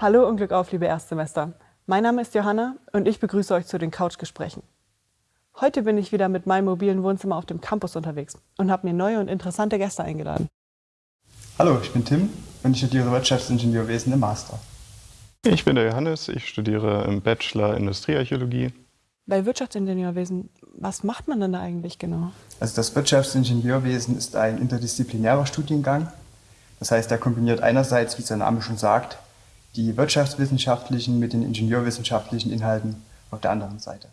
Hallo und Glück auf, liebe Erstsemester. Mein Name ist Johanna und ich begrüße euch zu den Couchgesprächen. Heute bin ich wieder mit meinem mobilen Wohnzimmer auf dem Campus unterwegs und habe mir neue und interessante Gäste eingeladen. Hallo, ich bin Tim und ich studiere Wirtschaftsingenieurwesen im Master. Ich bin der Johannes, ich studiere im Bachelor Industriearchäologie. Bei Wirtschaftsingenieurwesen, was macht man denn da eigentlich genau? Also das Wirtschaftsingenieurwesen ist ein interdisziplinärer Studiengang. Das heißt, er kombiniert einerseits, wie sein Name schon sagt, die wirtschaftswissenschaftlichen mit den ingenieurwissenschaftlichen Inhalten auf der anderen Seite.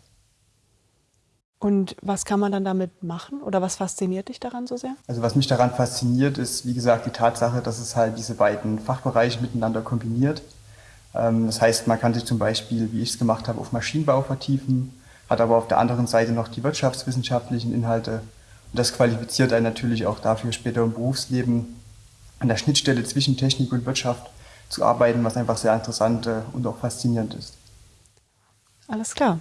Und was kann man dann damit machen oder was fasziniert dich daran so sehr? Also was mich daran fasziniert, ist wie gesagt die Tatsache, dass es halt diese beiden Fachbereiche miteinander kombiniert. Ähm, das heißt, man kann sich zum Beispiel, wie ich es gemacht habe, auf Maschinenbau vertiefen, hat aber auf der anderen Seite noch die wirtschaftswissenschaftlichen Inhalte. Und das qualifiziert einen natürlich auch dafür, später im Berufsleben an der Schnittstelle zwischen Technik und Wirtschaft zu arbeiten, was einfach sehr interessant äh, und auch faszinierend ist. Alles klar.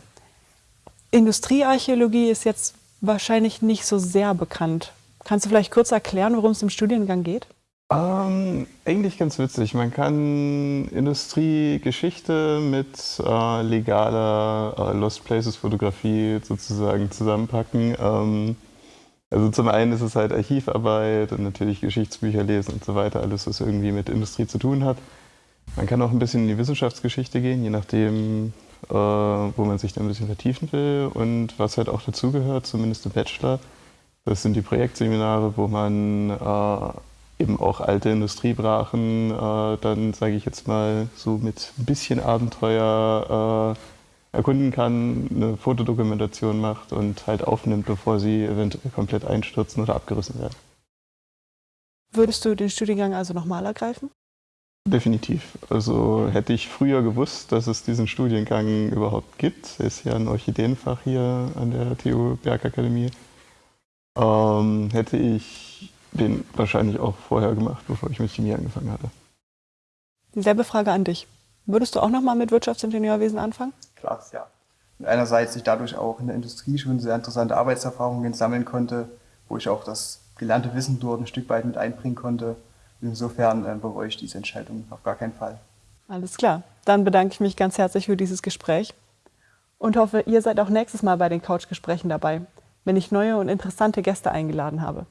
Industriearchäologie ist jetzt wahrscheinlich nicht so sehr bekannt. Kannst du vielleicht kurz erklären, worum es im Studiengang geht? Ähm, eigentlich ganz witzig. Man kann Industriegeschichte mit äh, legaler äh, Lost Places Fotografie sozusagen zusammenpacken. Ähm, also zum einen ist es halt Archivarbeit und natürlich Geschichtsbücher lesen und so weiter, alles was irgendwie mit Industrie zu tun hat. Man kann auch ein bisschen in die Wissenschaftsgeschichte gehen, je nachdem, äh, wo man sich dann ein bisschen vertiefen will und was halt auch dazugehört, zumindest im Bachelor. Das sind die Projektseminare, wo man äh, eben auch alte Industriebrachen äh, dann, sage ich jetzt mal, so mit ein bisschen Abenteuer äh, erkunden kann, eine Fotodokumentation macht und halt aufnimmt, bevor sie eventuell komplett einstürzen oder abgerissen werden. Würdest du den Studiengang also nochmal ergreifen? Definitiv. Also hätte ich früher gewusst, dass es diesen Studiengang überhaupt gibt, ist ja ein Orchideenfach hier an der TU Bergakademie, ähm, hätte ich den wahrscheinlich auch vorher gemacht, bevor ich mit Chemie angefangen hatte. Dieselbe Frage an dich. Würdest du auch nochmal mit Wirtschaftsingenieurwesen anfangen? Klar, ja. Und einerseits ich dadurch auch in der Industrie schon sehr interessante Arbeitserfahrungen sammeln konnte, wo ich auch das gelernte Wissen dort ein Stück weit mit einbringen konnte. Insofern äh, bereue ich diese Entscheidung auf gar keinen Fall. Alles klar. Dann bedanke ich mich ganz herzlich für dieses Gespräch und hoffe, ihr seid auch nächstes Mal bei den Couchgesprächen dabei, wenn ich neue und interessante Gäste eingeladen habe.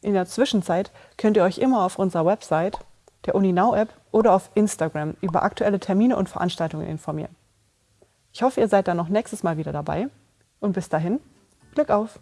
In der Zwischenzeit könnt ihr euch immer auf unserer Website, der UniNow-App oder auf Instagram über aktuelle Termine und Veranstaltungen informieren. Ich hoffe, ihr seid dann noch nächstes Mal wieder dabei und bis dahin, Glück auf!